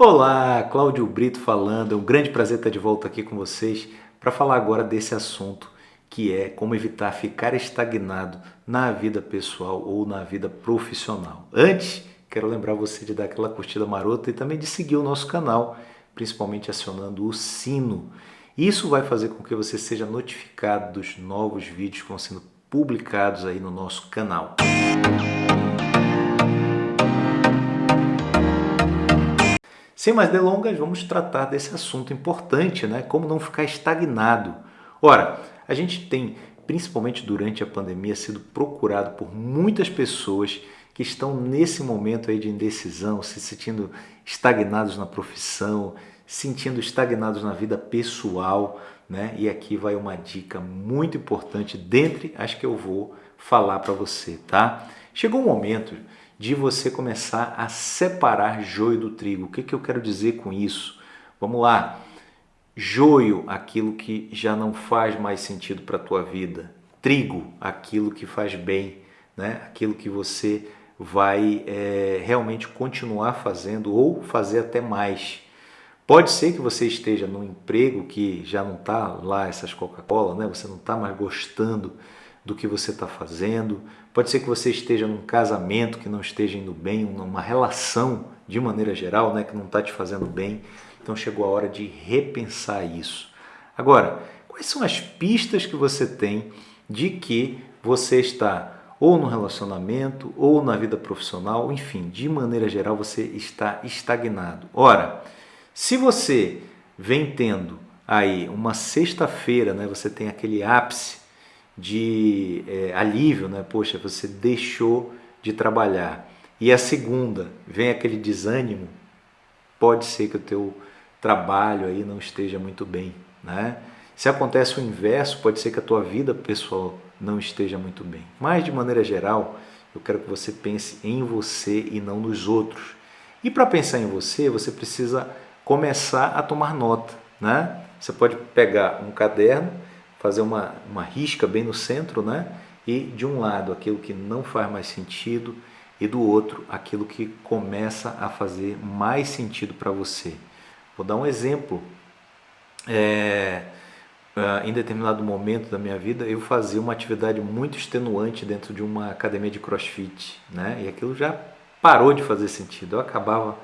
Olá, Cláudio Brito falando. É um grande prazer estar de volta aqui com vocês para falar agora desse assunto que é como evitar ficar estagnado na vida pessoal ou na vida profissional. Antes, quero lembrar você de dar aquela curtida marota e também de seguir o nosso canal, principalmente acionando o sino. Isso vai fazer com que você seja notificado dos novos vídeos que vão sendo publicados aí no nosso canal. Sem mais delongas, vamos tratar desse assunto importante, né? Como não ficar estagnado. Ora, a gente tem, principalmente durante a pandemia, sido procurado por muitas pessoas que estão nesse momento aí de indecisão, se sentindo estagnados na profissão, sentindo estagnados na vida pessoal, né? E aqui vai uma dica muito importante dentre as que eu vou falar para você, tá? Chegou o momento de você começar a separar joio do trigo. O que, que eu quero dizer com isso? Vamos lá. Joio, aquilo que já não faz mais sentido para a tua vida. Trigo, aquilo que faz bem, né? aquilo que você vai é, realmente continuar fazendo ou fazer até mais. Pode ser que você esteja num emprego que já não está lá essas Coca-Cola, né? você não está mais gostando do que você está fazendo. Pode ser que você esteja num casamento que não esteja indo bem, numa relação de maneira geral né, que não está te fazendo bem. Então chegou a hora de repensar isso. Agora, quais são as pistas que você tem de que você está ou no relacionamento ou na vida profissional, enfim, de maneira geral você está estagnado. Ora, se você vem tendo aí uma sexta-feira, né, você tem aquele ápice de é, alívio, né? Poxa, você deixou de trabalhar. E a segunda, vem aquele desânimo, pode ser que o teu trabalho aí não esteja muito bem, né? Se acontece o inverso, pode ser que a tua vida pessoal não esteja muito bem. Mas de maneira geral, eu quero que você pense em você e não nos outros. E para pensar em você, você precisa começar a tomar nota, né? Você pode pegar um caderno fazer uma, uma risca bem no centro, né? E de um lado aquilo que não faz mais sentido e do outro aquilo que começa a fazer mais sentido para você. Vou dar um exemplo. É, em determinado momento da minha vida eu fazia uma atividade muito extenuante dentro de uma academia de crossfit, né? E aquilo já parou de fazer sentido. Eu acabava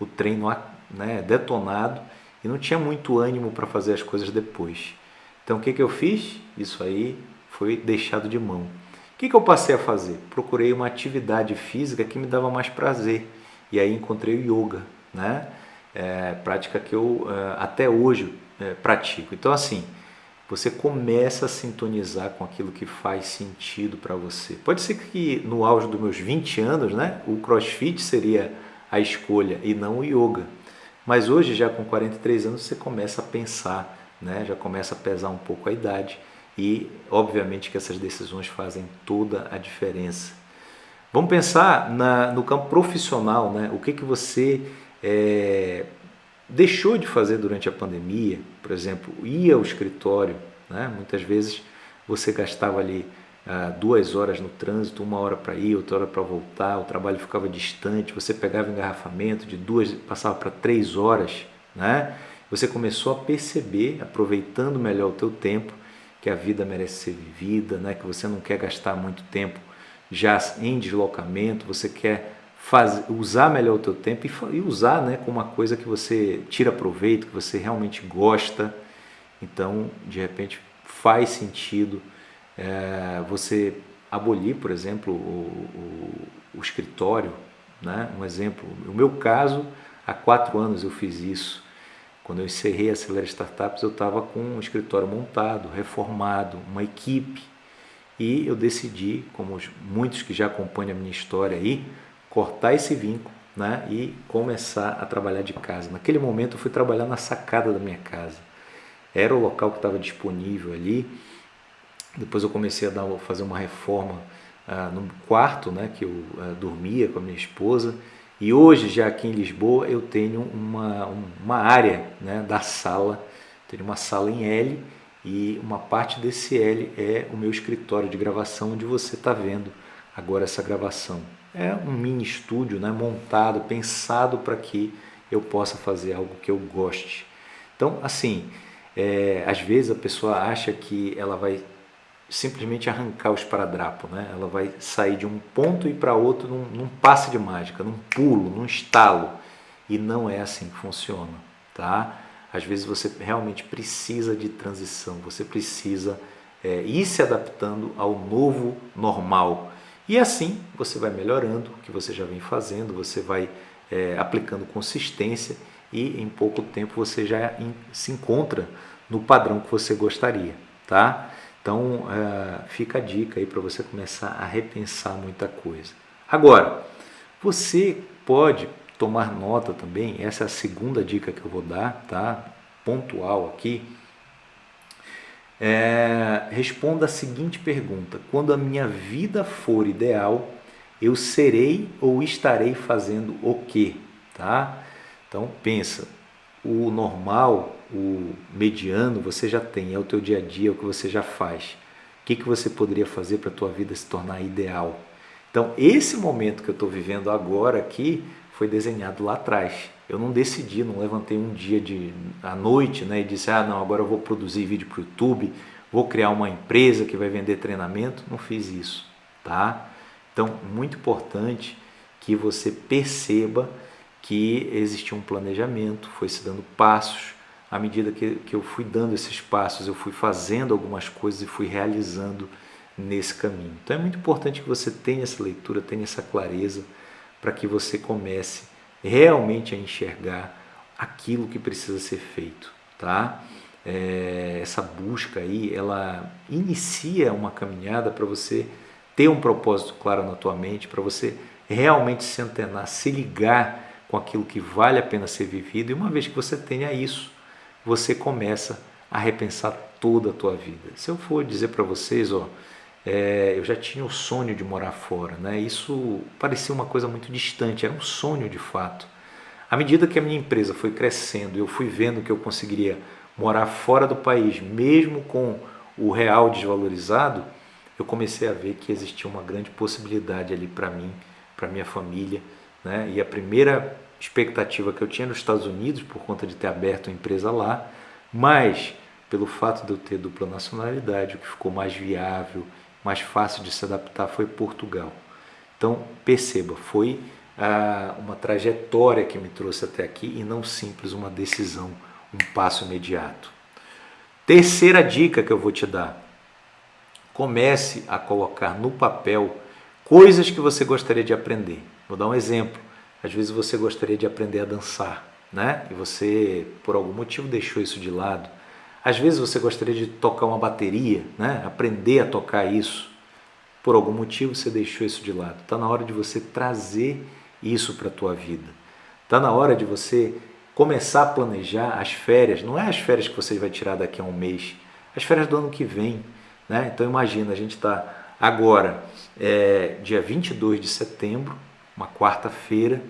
o treino né, detonado e não tinha muito ânimo para fazer as coisas depois. Então o que, que eu fiz? Isso aí foi deixado de mão. O que, que eu passei a fazer? Procurei uma atividade física que me dava mais prazer. E aí encontrei o yoga, né? É, prática que eu é, até hoje é, pratico. Então assim, você começa a sintonizar com aquilo que faz sentido para você. Pode ser que no auge dos meus 20 anos, né, o crossfit seria a escolha e não o yoga. Mas hoje, já com 43 anos, você começa a pensar né? já começa a pesar um pouco a idade e obviamente que essas decisões fazem toda a diferença. Vamos pensar na, no campo profissional, né? o que, que você é, deixou de fazer durante a pandemia, por exemplo, ir ao escritório, né? muitas vezes você gastava ali ah, duas horas no trânsito, uma hora para ir, outra hora para voltar, o trabalho ficava distante, você pegava engarrafamento de duas, passava para três horas, né? Você começou a perceber, aproveitando melhor o teu tempo, que a vida merece ser vivida, né? que você não quer gastar muito tempo já em deslocamento, você quer usar melhor o teu tempo e, e usar né, como uma coisa que você tira proveito, que você realmente gosta. Então, de repente, faz sentido é, você abolir, por exemplo, o, o, o escritório. Né? Um exemplo, no meu caso, há quatro anos eu fiz isso. Quando eu encerrei a Acelera Startups, eu estava com um escritório montado, reformado, uma equipe. E eu decidi, como muitos que já acompanham a minha história aí, cortar esse vínculo né, e começar a trabalhar de casa. Naquele momento eu fui trabalhar na sacada da minha casa. Era o local que estava disponível ali. Depois eu comecei a dar, fazer uma reforma ah, no quarto né, que eu ah, dormia com a minha esposa e hoje, já aqui em Lisboa, eu tenho uma, uma área né, da sala, tenho uma sala em L e uma parte desse L é o meu escritório de gravação, onde você está vendo agora essa gravação. É um mini estúdio né, montado, pensado para que eu possa fazer algo que eu goste. Então, assim, é, às vezes a pessoa acha que ela vai simplesmente arrancar o esparadrapo, né? Ela vai sair de um ponto e para outro num, num passe de mágica, num pulo, num estalo. E não é assim que funciona, tá? Às vezes você realmente precisa de transição, você precisa é, ir se adaptando ao novo normal. E assim você vai melhorando o que você já vem fazendo, você vai é, aplicando consistência e em pouco tempo você já se encontra no padrão que você gostaria, tá? Então, é, fica a dica aí para você começar a repensar muita coisa. Agora, você pode tomar nota também, essa é a segunda dica que eu vou dar, tá? Pontual aqui. É, responda a seguinte pergunta: quando a minha vida for ideal, eu serei ou estarei fazendo o quê? Tá? Então pensa, o normal, o mediano, você já tem, é o teu dia a dia, é o que você já faz. O que, que você poderia fazer para a tua vida se tornar ideal? Então, esse momento que eu estou vivendo agora aqui foi desenhado lá atrás. Eu não decidi, não levantei um dia de, à noite né, e disse, ah, não, agora eu vou produzir vídeo para o YouTube, vou criar uma empresa que vai vender treinamento. Não fiz isso, tá? Então, muito importante que você perceba que existia um planejamento, foi se dando passos. À medida que, que eu fui dando esses passos, eu fui fazendo algumas coisas e fui realizando nesse caminho. Então é muito importante que você tenha essa leitura, tenha essa clareza, para que você comece realmente a enxergar aquilo que precisa ser feito, tá? É, essa busca aí, ela inicia uma caminhada para você ter um propósito claro na tua mente, para você realmente se antenar, se ligar com aquilo que vale a pena ser vivido. E uma vez que você tenha isso, você começa a repensar toda a tua vida. Se eu for dizer para vocês, ó, é, eu já tinha o sonho de morar fora, né? Isso parecia uma coisa muito distante, era um sonho de fato. À medida que a minha empresa foi crescendo, eu fui vendo que eu conseguiria morar fora do país, mesmo com o real desvalorizado, eu comecei a ver que existia uma grande possibilidade ali para mim, para minha família, né? E a primeira expectativa que eu tinha nos Estados Unidos, por conta de ter aberto a empresa lá, mas pelo fato de eu ter dupla nacionalidade, o que ficou mais viável, mais fácil de se adaptar foi Portugal. Então, perceba, foi ah, uma trajetória que me trouxe até aqui e não simples uma decisão, um passo imediato. Terceira dica que eu vou te dar: comece a colocar no papel coisas que você gostaria de aprender. Vou dar um exemplo. Às vezes você gostaria de aprender a dançar, né? E você, por algum motivo, deixou isso de lado. Às vezes você gostaria de tocar uma bateria, né? Aprender a tocar isso. Por algum motivo você deixou isso de lado. Está na hora de você trazer isso para a tua vida. Está na hora de você começar a planejar as férias. Não é as férias que você vai tirar daqui a um mês. As férias do ano que vem. Né? Então imagina, a gente está agora, é, dia 22 de setembro, uma quarta-feira.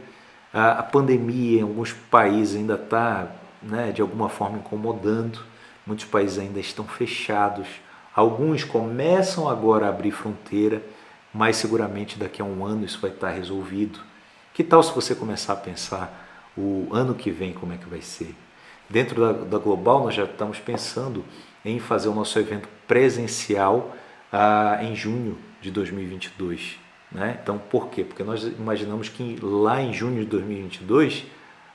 A, a, pandemia em alguns países ainda está, né, de alguma forma, incomodando. Muitos países ainda estão fechados. Alguns começam agora a abrir fronteira, mas seguramente daqui a um ano isso vai estar resolvido. Que tal se você começar a pensar o ano que vem como é que vai ser? Dentro da, da Global nós já estamos pensando em fazer o nosso evento presencial ah, em junho de 2022. Né? Então, por quê? Porque nós imaginamos que lá em junho de 2022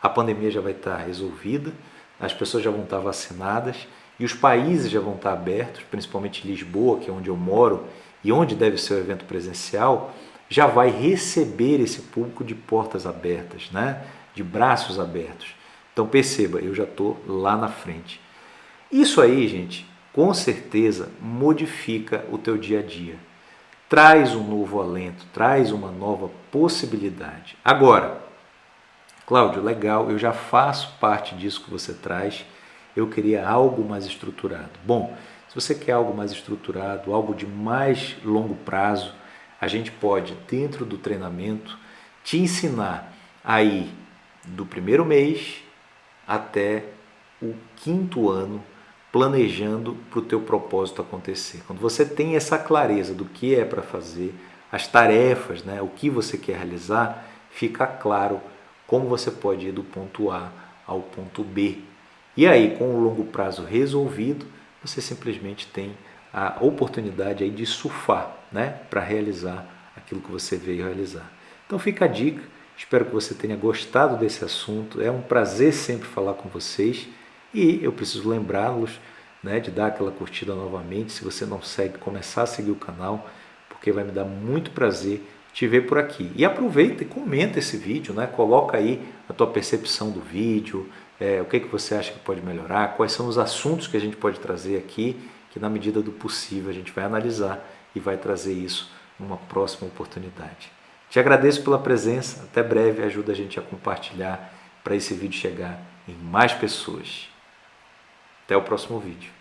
a pandemia já vai estar resolvida, as pessoas já vão estar vacinadas e os países já vão estar abertos, principalmente Lisboa, que é onde eu moro e onde deve ser o evento presencial, já vai receber esse público de portas abertas, né? de braços abertos. Então perceba, eu já estou lá na frente. Isso aí, gente, com certeza modifica o teu dia a dia traz um novo alento, traz uma nova possibilidade. Agora, Cláudio, legal, eu já faço parte disso que você traz, eu queria algo mais estruturado. Bom, se você quer algo mais estruturado, algo de mais longo prazo, a gente pode, dentro do treinamento, te ensinar aí do primeiro mês até o quinto ano planejando para o teu propósito acontecer. Quando você tem essa clareza do que é para fazer, as tarefas, né, o que você quer realizar, fica claro como você pode ir do ponto A ao ponto B. E aí, com o longo prazo resolvido, você simplesmente tem a oportunidade aí de surfar né, para realizar aquilo que você veio realizar. Então fica a dica, espero que você tenha gostado desse assunto, é um prazer sempre falar com vocês e eu preciso lembrá-los né, de dar aquela curtida novamente, se você não segue, começar a seguir o canal, porque vai me dar muito prazer te ver por aqui. E aproveita e comenta esse vídeo, né? coloca aí a tua percepção do vídeo, é, o que, que você acha que pode melhorar, quais são os assuntos que a gente pode trazer aqui, que na medida do possível a gente vai analisar e vai trazer isso numa próxima oportunidade. Te agradeço pela presença, até breve, ajuda a gente a compartilhar para esse vídeo chegar em mais pessoas. Até o próximo vídeo.